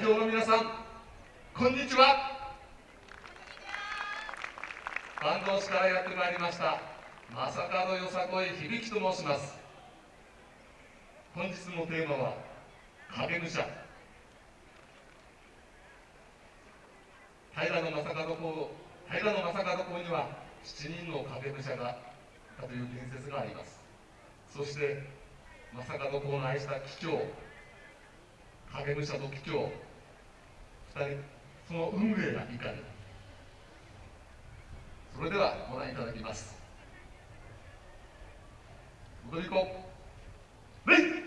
会場の皆さんこんにちは。坂東市からやってまいりました正門よさこい響と申します。本日のテーマは影武者。平野正門公平野正門公には7人の影武者がいたという伝説があります。そして正門公の愛した機長影武者と機長2人その運命がいかにそれではご覧いただきます。踊り子レイ！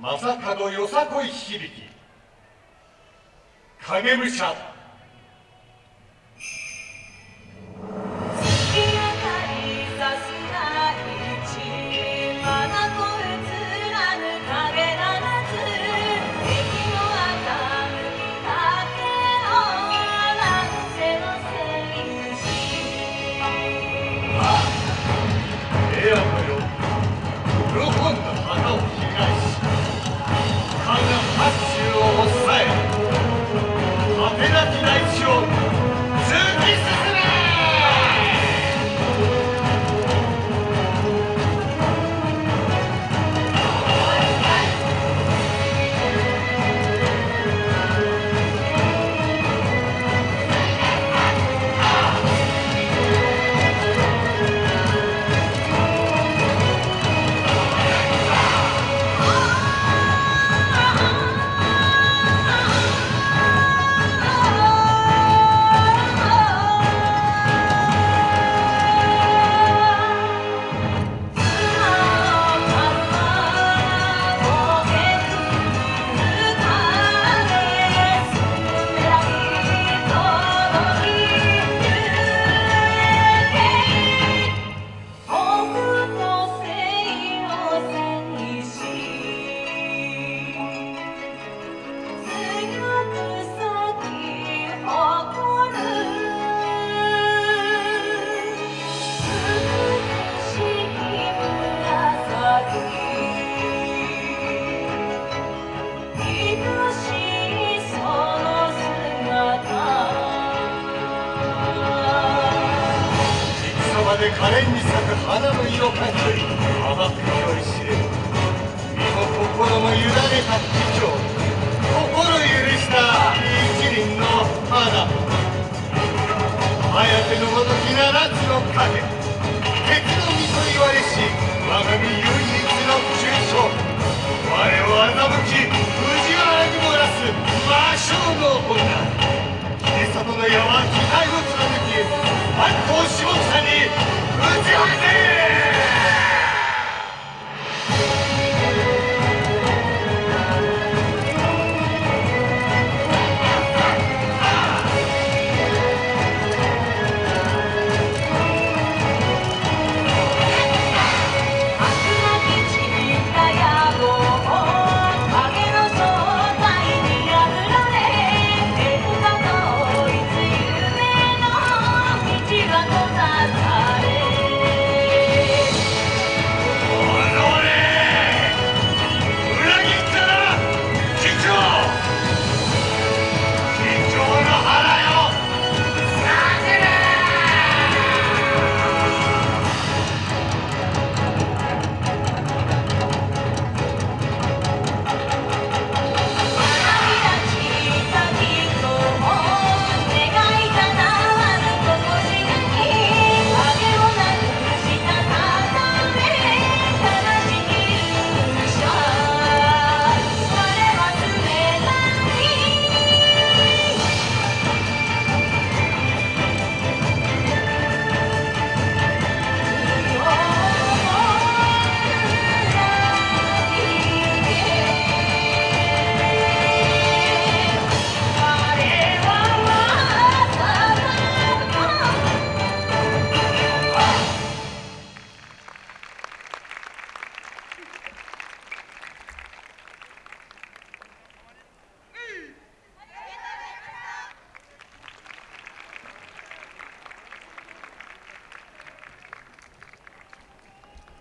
正門よさこい響き。影武者で可憐に咲く花の色感より甘くより知れ身も心も委ねた貴重心許した一輪の花。綾手のごとき七つの影